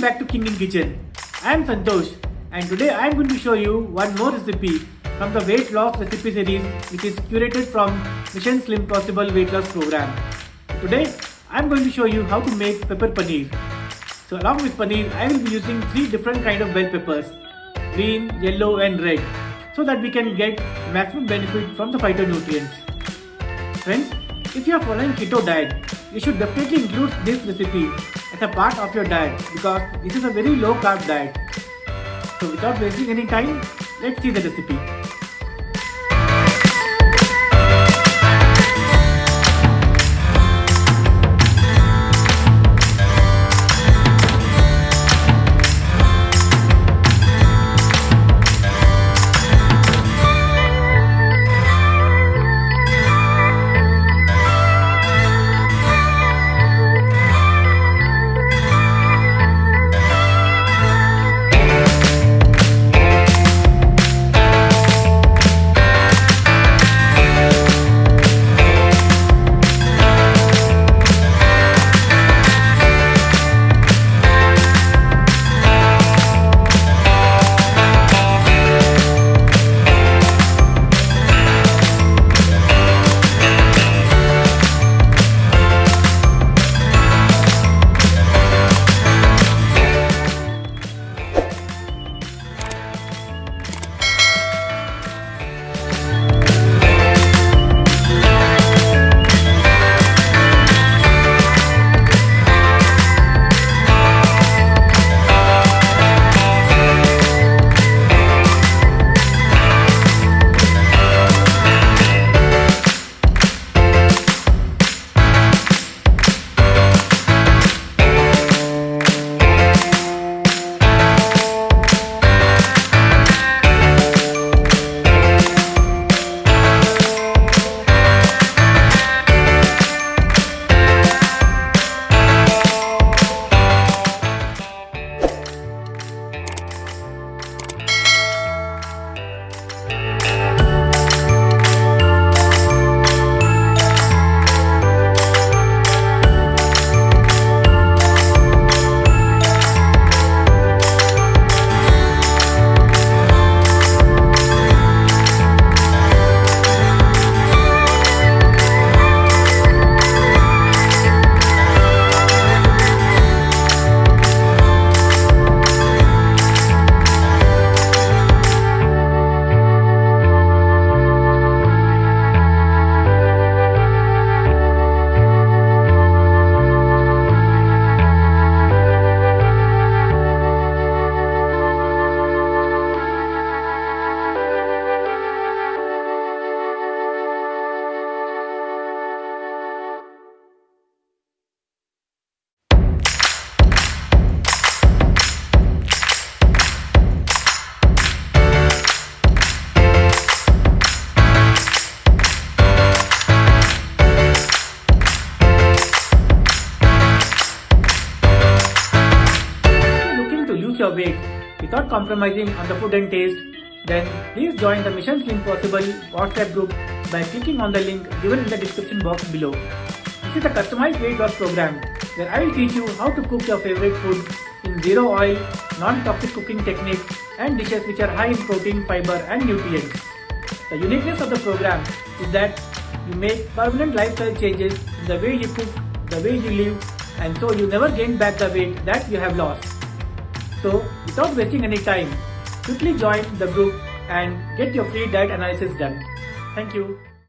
Kitchen. I am Santosh and today I am going to show you one more recipe from the weight loss recipe series which is curated from Mission Slim Possible weight loss program. Today I am going to show you how to make pepper paneer. So along with paneer I will be using three different kind of bell peppers green, yellow and red so that we can get maximum benefit from the phytonutrients. Friends, if you are following keto diet, you should definitely include this recipe a part of your diet because this is a very low carb diet. So without wasting any time, let's see the recipe. Your weight without compromising on the food and taste, then please join the Mission Slim Possible WhatsApp group by clicking on the link given in the description box below. This is a customized weight loss program where I will teach you how to cook your favorite food in zero oil, non-toxic cooking techniques and dishes which are high in protein, fiber and nutrients. The uniqueness of the program is that you make permanent lifestyle changes in the way you cook, the way you live and so you never gain back the weight that you have lost. So without wasting any time, quickly join the group and get your free diet analysis done. Thank you.